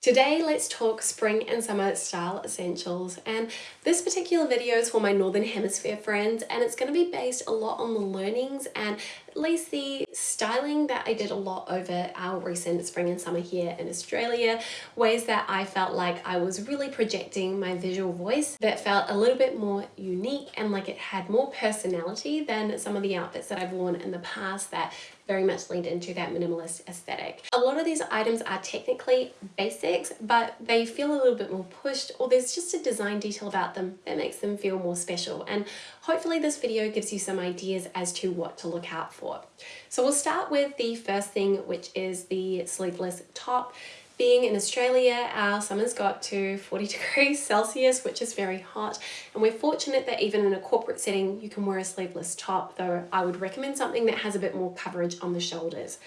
Today, let's talk spring and summer style essentials. And this particular video is for my Northern Hemisphere friends, and it's going to be based a lot on the learnings and the styling that I did a lot over our recent spring and summer here in Australia. Ways that I felt like I was really projecting my visual voice that felt a little bit more unique and like it had more personality than some of the outfits that I've worn in the past that very much leaned into that minimalist aesthetic. A lot of these items are technically basics, but they feel a little bit more pushed or there's just a design detail about them that makes them feel more special. And hopefully this video gives you some ideas as to what to look out for. So we'll start with the first thing, which is the sleeveless top. Being in Australia, our summer's got to 40 degrees Celsius, which is very hot. And we're fortunate that even in a corporate setting, you can wear a sleeveless top, though I would recommend something that has a bit more coverage on the shoulders.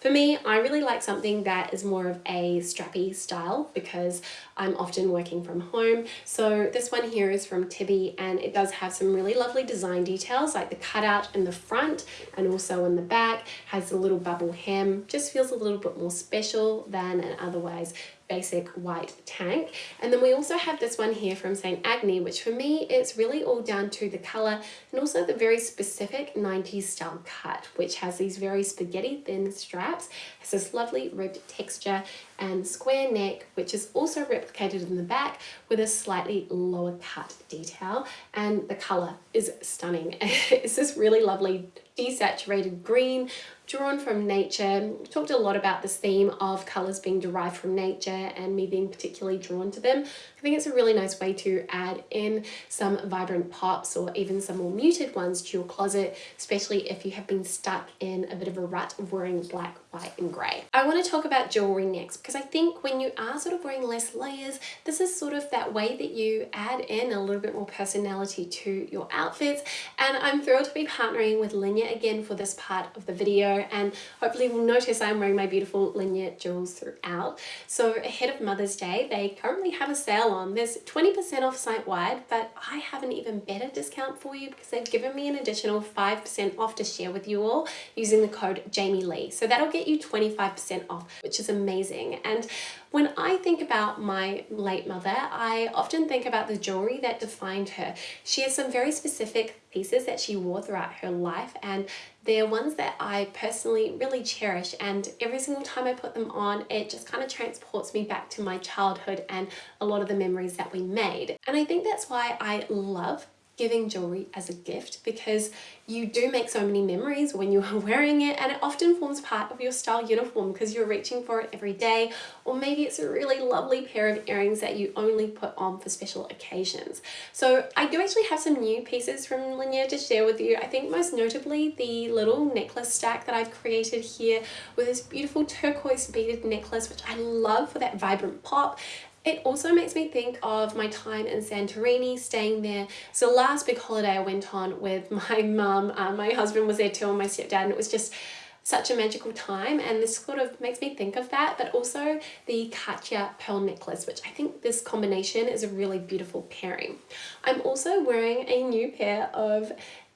For me, I really like something that is more of a strappy style because I'm often working from home. So this one here is from Tibi and it does have some really lovely design details like the cutout in the front and also in the back has a little bubble hem. Just feels a little bit more special than an otherwise basic white tank. And then we also have this one here from St. Agni, which for me, it's really all down to the color and also the very specific 90s style cut, which has these very spaghetti thin straps, has this lovely ribbed texture and square neck, which is also replicated in the back with a slightly lower cut detail. And the color is stunning. it's this really lovely desaturated green drawn from nature. We talked a lot about this theme of colours being derived from nature and me being particularly drawn to them. I think it's a really nice way to add in some vibrant pops or even some more muted ones to your closet, especially if you have been stuck in a bit of a rut of wearing black, white and grey. I want to talk about jewellery next because I think when you are sort of wearing less layers, this is sort of that way that you add in a little bit more personality to your outfits and I'm thrilled to be partnering with Linjer again for this part of the video and hopefully you'll notice I'm wearing my beautiful Linjer jewels throughout. So ahead of Mother's Day, they currently have a sale on. There's 20% off site-wide, but I have an even better discount for you because they've given me an additional 5% off to share with you all using the code Jamie Lee. So that'll get you 25% off, which is amazing. And when I think about my late mother, I often think about the jewelry that defined her. She has some very specific pieces that she wore throughout her life and they're ones that I personally really cherish and every single time I put them on it just kind of transports me back to my childhood and a lot of the memories that we made. And I think that's why I love giving jewelry as a gift because you do make so many memories when you are wearing it and it often forms part of your style uniform because you're reaching for it every day or maybe it's a really lovely pair of earrings that you only put on for special occasions. So I do actually have some new pieces from Linjer to share with you. I think most notably the little necklace stack that I've created here with this beautiful turquoise beaded necklace which I love for that vibrant pop it also makes me think of my time in Santorini, staying there. So last big holiday I went on with my mum, uh, my husband was there too and my stepdad and it was just such a magical time and this sort of makes me think of that but also the Katya pearl necklace which I think this combination is a really beautiful pairing. I'm also wearing a new pair of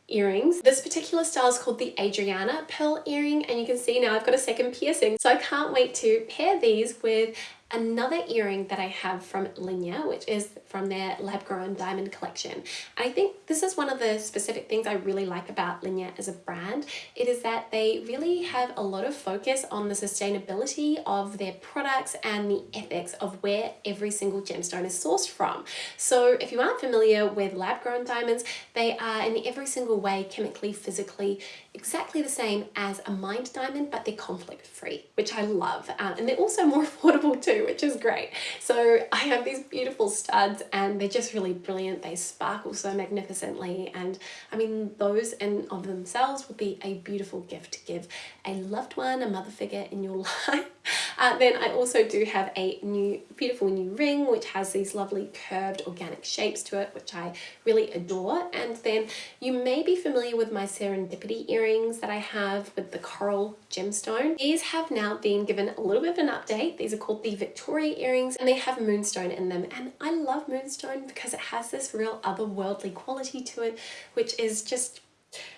earrings. This particular style is called the Adriana pearl earring and you can see now I've got a second piercing so I can't wait to pair these with another earring that I have from Linjer, which is from their lab grown diamond collection. I think this is one of the specific things I really like about Linjer as a brand. It is that they really have a lot of focus on the sustainability of their products and the ethics of where every single gemstone is sourced from. So if you aren't familiar with lab grown diamonds, they are in every single way chemically, physically, exactly the same as a mined diamond, but they're conflict free, which I love. Uh, and they're also more affordable too, which is great. So I have these beautiful studs and they're just really brilliant. They sparkle so magnificently. And I mean, those in of themselves would be a beautiful gift to give a loved one, a mother figure in your life. Uh, then I also do have a new beautiful new ring which has these lovely curved organic shapes to it which I really adore and then you may be familiar with my serendipity earrings that I have with the coral gemstone. These have now been given a little bit of an update. These are called the Victoria earrings and they have moonstone in them. And I love moonstone because it has this real otherworldly quality to it which is just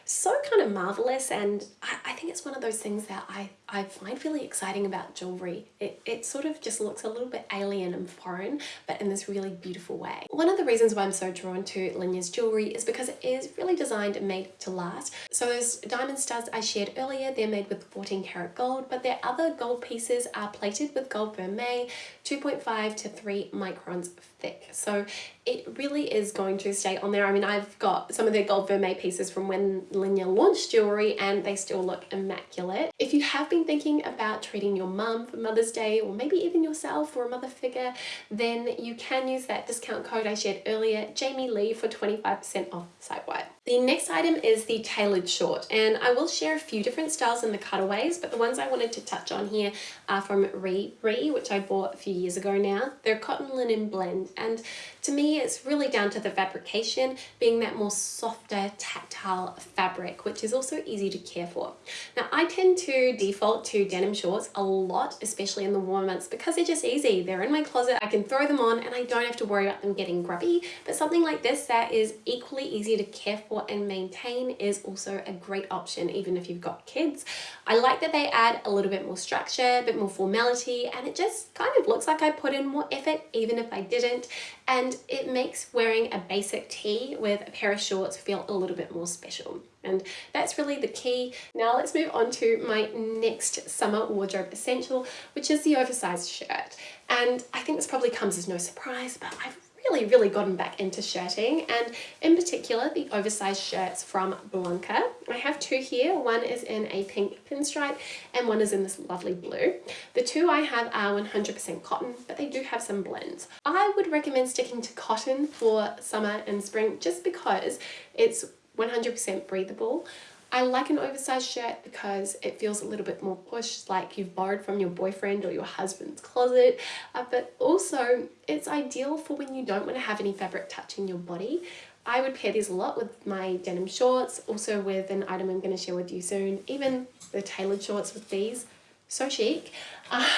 so kind of marvelous and I, I think it's one of those things that I, I find really exciting about jewelry. It, it sort of just looks a little bit alien and foreign but in this really beautiful way. One of the reasons why I'm so drawn to Linjer's jewelry is because it is really designed and made to last. So those diamond studs I shared earlier, they're made with 14 karat gold but their other gold pieces are plated with gold vermeil, 2.5 to 3 microns thick. So it really is going to stay on there. I mean, I've got some of their gold vermeil pieces from when Linjer launch jewelry and they still look immaculate. If you have been thinking about treating your mum for Mother's Day or maybe even yourself or a mother figure, then you can use that discount code I shared earlier, Jamie Lee for 25% off site-wide. The next item is the tailored short and I will share a few different styles in the cutaways but the ones I wanted to touch on here are from Re Ree which I bought a few years ago now. They're cotton linen blend and to me it's really down to the fabrication being that more softer tactile fabric which is also easy to care for. Now I tend to default to denim shorts a lot especially in the warmer months because they're just easy. They're in my closet, I can throw them on and I don't have to worry about them getting grubby but something like this that is equally easy to care for and maintain is also a great option even if you've got kids. I like that they add a little bit more structure, a bit more formality and it just kind of looks like I put in more effort even if I didn't and it makes wearing a basic tee with a pair of shorts feel a little bit more special and that's really the key. Now let's move on to my next summer wardrobe essential which is the oversized shirt and I think this probably comes as no surprise but I've really, really gotten back into shirting and in particular the oversized shirts from Blanca. I have two here. One is in a pink pinstripe and one is in this lovely blue. The two I have are 100% cotton, but they do have some blends. I would recommend sticking to cotton for summer and spring just because it's 100% breathable. I like an oversized shirt because it feels a little bit more pushed, like you've borrowed from your boyfriend or your husband's closet, uh, but also it's ideal for when you don't want to have any fabric touching your body. I would pair these a lot with my denim shorts, also with an item I'm going to share with you soon, even the tailored shorts with these, so chic.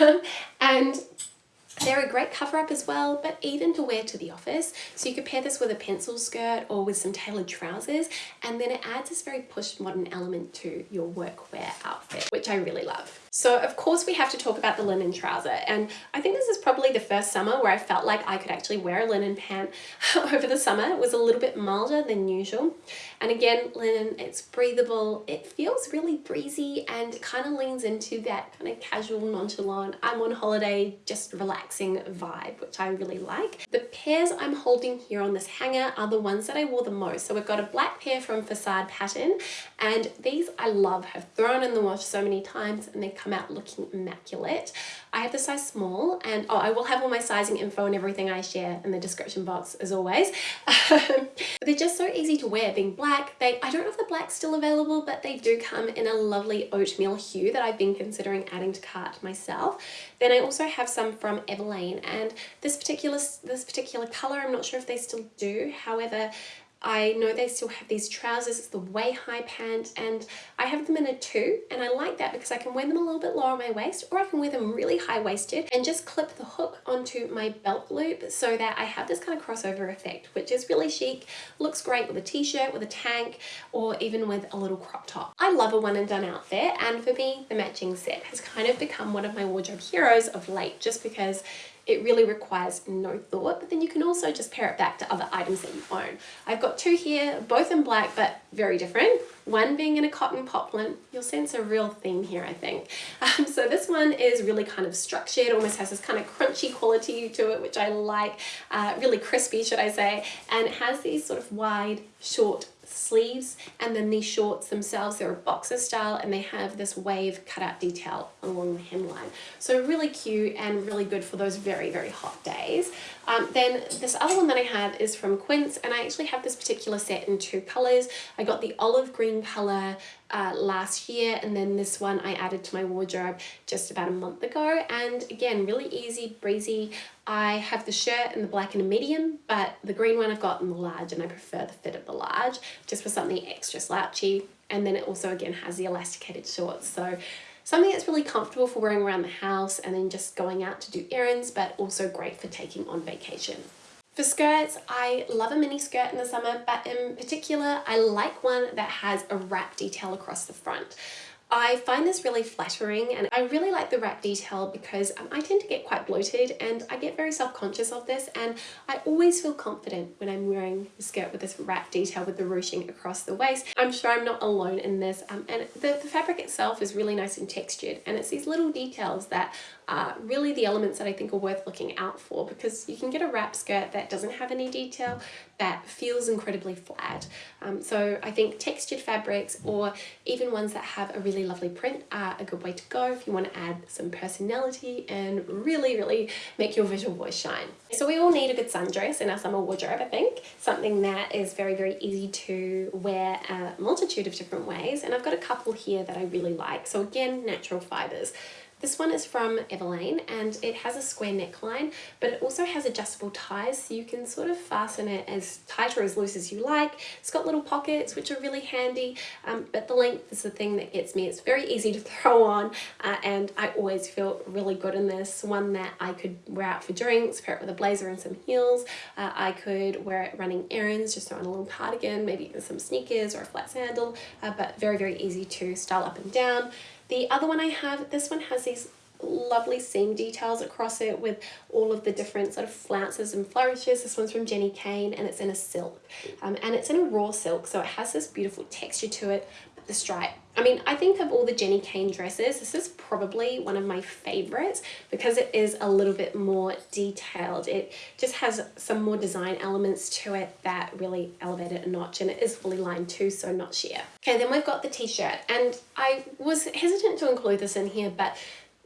Um, and they're a great cover up as well, but even to wear to the office. So you could pair this with a pencil skirt or with some tailored trousers, and then it adds this very push modern element to your workwear outfit, which I really love. So of course we have to talk about the linen trouser. And I think this is probably the first summer where I felt like I could actually wear a linen pant over the summer. It was a little bit milder than usual. And again linen it's breathable. It feels really breezy and kind of leans into that kind of casual nonchalant I'm on holiday just relaxing vibe which I really like. The pairs I'm holding here on this hanger are the ones that I wore the most. So we've got a black pair from Facade Pattern and these I love. Have thrown in the wash so many times and they come out looking immaculate. I have the size small and oh, I will have all my sizing info and everything I share in the description box as always. Um, they're just so easy to wear being black. They I don't know if the black's still available but they do come in a lovely oatmeal hue that I've been considering adding to cart myself. Then I also have some from Everlane and this particular this particular color I'm not sure if they still do however I know they still have these trousers, it's the way high pant and I have them in a two and I like that because I can wear them a little bit lower on my waist or I can wear them really high waisted and just clip the hook onto my belt loop so that I have this kind of crossover effect which is really chic, looks great with a t-shirt, with a tank or even with a little crop top. I love a one and done outfit and for me the matching set has kind of become one of my wardrobe heroes of late just because it really requires no thought, but then you can also just pair it back to other items that you own. I've got two here, both in black, but very different. One being in a cotton poplin. You'll sense a real theme here, I think. Um, so this one is really kind of structured, almost has this kind of crunchy quality to it, which I like, uh, really crispy, should I say, and it has these sort of wide, short sleeves and then these shorts themselves they're a boxer style and they have this wave cutout detail along the hemline. So really cute and really good for those very very hot days um, then this other one that I have is from Quince and I actually have this particular set in two colors I got the olive green color uh, last year and then this one I added to my wardrobe just about a month ago. And again really easy breezy. I have the shirt in the black and a medium but the green one I've got in the large and I prefer the fit of the large just for something extra slouchy. And then it also again has the elasticated shorts. So something that's really comfortable for wearing around the house and then just going out to do errands but also great for taking on vacation. For skirts, I love a mini skirt in the summer, but in particular, I like one that has a wrap detail across the front. I find this really flattering and I really like the wrap detail because um, I tend to get quite bloated and I get very self-conscious of this and I always feel confident when I'm wearing a skirt with this wrap detail with the ruching across the waist. I'm sure I'm not alone in this um, and the, the fabric itself is really nice and textured and it's these little details that are really the elements that I think are worth looking out for because you can get a wrap skirt that doesn't have any detail that feels incredibly flat. Um, so I think textured fabrics or even ones that have a really lovely print are a good way to go if you want to add some personality and really, really make your visual voice shine. So we all need a good sundress in our summer wardrobe, I think. Something that is very, very easy to wear a multitude of different ways. And I've got a couple here that I really like. So again, natural fibers. This one is from Everlane and it has a square neckline, but it also has adjustable ties so you can sort of fasten it as tight or as loose as you like. It's got little pockets which are really handy, um, but the length is the thing that gets me. It's very easy to throw on uh, and I always feel really good in this. One that I could wear out for drinks, pair it with a blazer and some heels. Uh, I could wear it running errands, just throw on a little cardigan, maybe even some sneakers or a flat sandal, uh, but very, very easy to style up and down. The other one I have, this one has these lovely seam details across it with all of the different sort of flounces and flourishes. This one's from Jenni Kayne and it's in a silk um, and it's in a raw silk so it has this beautiful texture to it but the stripe. I mean, I think of all the Jenni Kayne dresses, this is probably one of my favorites because it is a little bit more detailed. It just has some more design elements to it that really elevate it a notch and it is fully lined too, so not sheer. Okay, then we've got the t-shirt and I was hesitant to include this in here, but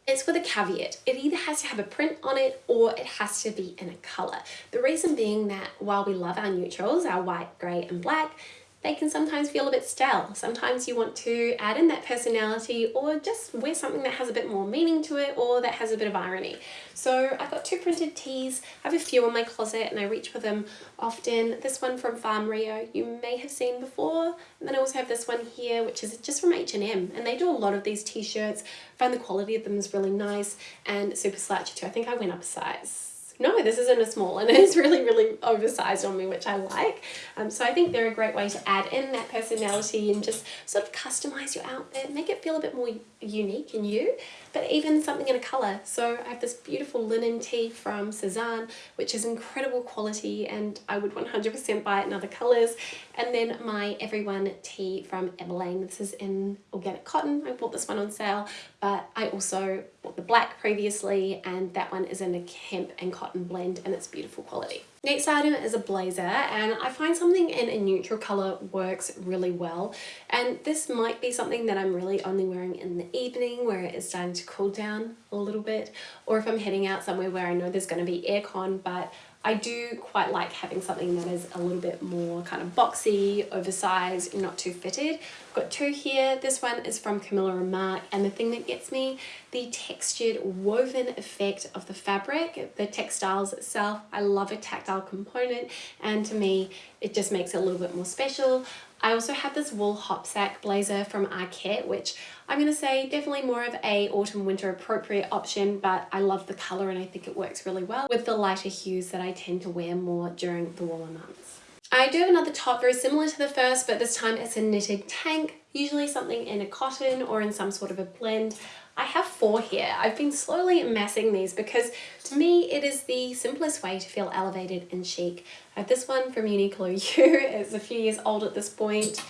it's with a caveat. It either has to have a print on it or it has to be in a colour. The reason being that while we love our neutrals, our white, grey and black, they can sometimes feel a bit stale. Sometimes you want to add in that personality or just wear something that has a bit more meaning to it or that has a bit of irony. So I've got two printed tees. I have a few in my closet and I reach for them often. This one from Farm Rio you may have seen before. And then I also have this one here which is just from H&M and they do a lot of these t-shirts. I find the quality of them is really nice and super slouchy too. I think I went up a size no, this isn't a small and it's really, really oversized on me, which I like. Um, so I think they're a great way to add in that personality and just sort of customize your outfit, make it feel a bit more unique and you, but even something in a color. So I have this beautiful linen tee from Sézane, which is incredible quality and I would 100% buy it in other colors. And then my Everyone tee from Everlane. This is in organic cotton. I bought this one on sale, but I also bought the black previously and that one is in a hemp and cotton blend and it's beautiful quality. Next item is a blazer and I find something in a neutral colour works really well and this might be something that I'm really only wearing in the evening where it is starting to cool down a little bit or if I'm heading out somewhere where I know there's going to be aircon but I do quite like having something that is a little bit more kind of boxy, oversized, not too fitted. I've got two here. This one is from Camilla Marc and the thing that gets me, the textured woven effect of the fabric, the textiles itself. I love a tactile component and to me it just makes it a little bit more special. I also have this wool hopsack blazer from Arket, which I'm going to say definitely more of a autumn winter appropriate option, but I love the colour and I think it works really well with the lighter hues that I tend to wear more during the warmer months. I do have another top very similar to the first, but this time it's a knitted tank, usually something in a cotton or in some sort of a blend. I have four here. I've been slowly amassing these because to me it is the simplest way to feel elevated and chic. Have this one from Uniqlo U. It's a few years old at this point.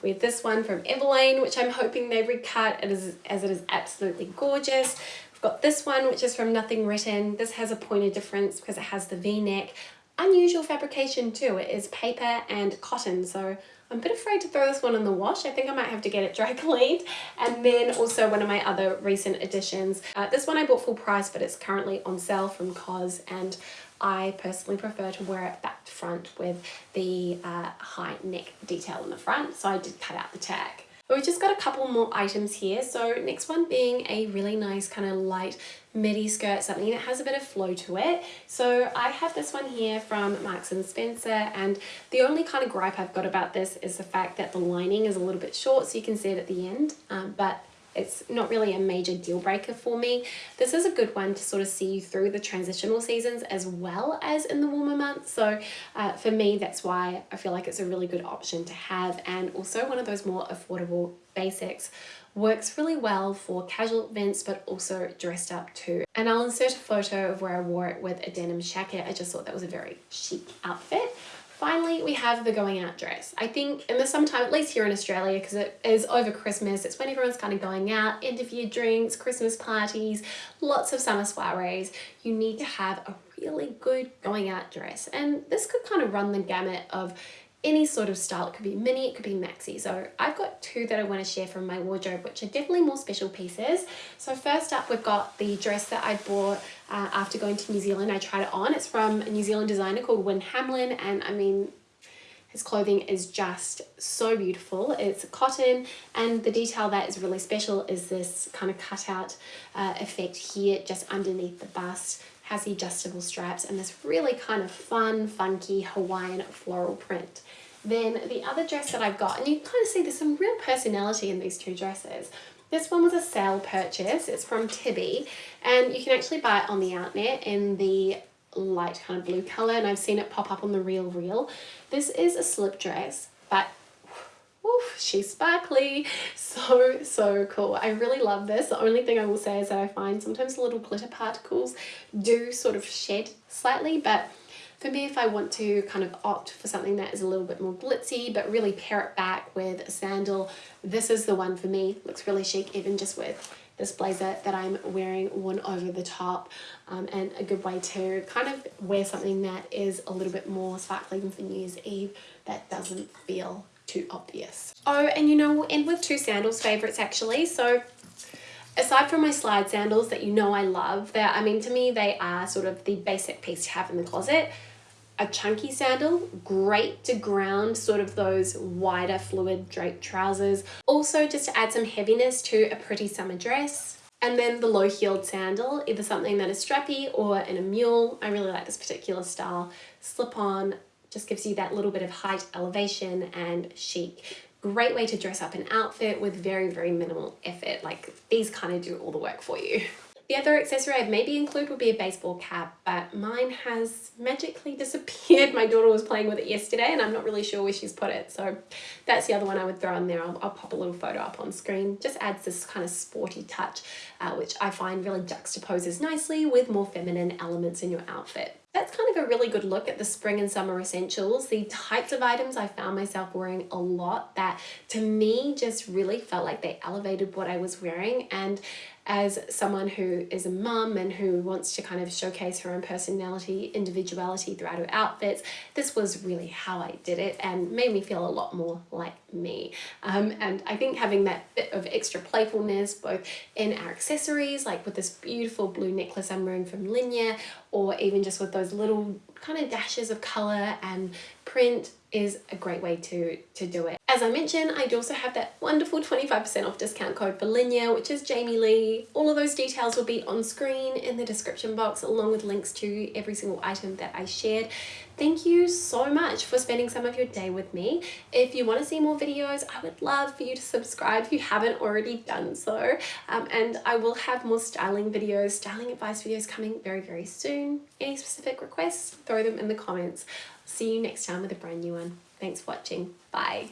We have this one from Everlane, which I'm hoping they recut it is, as it is absolutely gorgeous. We've got this one, which is from Nothing Written. This has a point of difference because it has the V-neck. Unusual fabrication too. It is paper and cotton, so I'm a bit afraid to throw this one in the wash. I think I might have to get it dry cleaned. And then also one of my other recent additions. Uh, this one I bought full price, but it's currently on sale from COS and I personally prefer to wear it back to front with the uh, high neck detail in the front. So I did cut out the tag. But we've just got a couple more items here. So next one being a really nice kind of light midi skirt, something that has a bit of flow to it. So I have this one here from Marks & Spencer and the only kind of gripe I've got about this is the fact that the lining is a little bit short so you can see it at the end, um, but it's not really a major deal breaker for me. This is a good one to sort of see you through the transitional seasons as well as in the warmer months. So uh, for me, that's why I feel like it's a really good option to have and also one of those more affordable basics works really well for casual events but also dressed up too. And I'll insert a photo of where I wore it with a denim jacket. I just thought that was a very chic outfit. Finally, we have the going out dress. I think in the summertime, at least here in Australia, because it is over Christmas, it's when everyone's kind of going out, end of year drinks, Christmas parties, lots of summer soirees, you need to have a really good going out dress. And this could kind of run the gamut of any sort of style. It could be mini, it could be maxi. So I've got two that I want to share from my wardrobe, which are definitely more special pieces. So first up, we've got the dress that I bought uh, after going to New Zealand. I tried it on. It's from a New Zealand designer called Wynn Hamlyn. And I mean, his clothing is just so beautiful. It's cotton and the detail that is really special is this kind of cutout uh, effect here just underneath the bust has the adjustable straps and this really kind of fun, funky Hawaiian floral print. Then the other dress that I've got, and you kind of see there's some real personality in these two dresses. This one was a sale purchase. It's from Tibi and you can actually buy it on the outnet in the light kind of blue color and I've seen it pop up on the Real Real. This is a slip dress, but Oof, she's sparkly. So, so cool. I really love this. The only thing I will say is that I find sometimes little glitter particles do sort of shed slightly, but for me, if I want to kind of opt for something that is a little bit more glitzy, but really pair it back with a sandal, this is the one for me. Looks really chic, even just with this blazer that I'm wearing one over the top um, and a good way to kind of wear something that is a little bit more sparkly than for New Year's Eve that doesn't feel too obvious. Oh, and you know, we'll end with two sandals favorites actually. So aside from my slide sandals that you know I love, that I mean, to me, they are sort of the basic piece to have in the closet. A chunky sandal, great to ground sort of those wider fluid draped trousers. Also just to add some heaviness to a pretty summer dress. And then the low heeled sandal, either something that is strappy or in a mule. I really like this particular style. Slip on, just gives you that little bit of height elevation and chic. Great way to dress up an outfit with very, very minimal effort. Like these kind of do all the work for you. The other accessory I'd maybe include would be a baseball cap, but mine has magically disappeared. My daughter was playing with it yesterday and I'm not really sure where she's put it. So that's the other one I would throw in there. I'll, I'll pop a little photo up on screen. Just adds this kind of sporty touch, uh, which I find really juxtaposes nicely with more feminine elements in your outfit. That's kind of a really good look at the spring and summer essentials. The types of items I found myself wearing a lot that to me just really felt like they elevated what I was wearing and as someone who is a mum and who wants to kind of showcase her own personality, individuality throughout her outfits, this was really how I did it and made me feel a lot more like me. Um, and I think having that bit of extra playfulness both in our accessories, like with this beautiful blue necklace I'm wearing from Linjer, or even just with those little kind of dashes of color and print is a great way to, to do it. As I mentioned, I do also have that wonderful 25% off discount code for Linjer, which is Jamie Lee. All of those details will be on screen in the description box, along with links to every single item that I shared. Thank you so much for spending some of your day with me. If you want to see more videos, I would love for you to subscribe if you haven't already done so. Um, and I will have more styling videos, styling advice videos coming very, very soon. Any specific requests, throw them in the comments. See you next time with a brand new. Thanks for watching. Bye.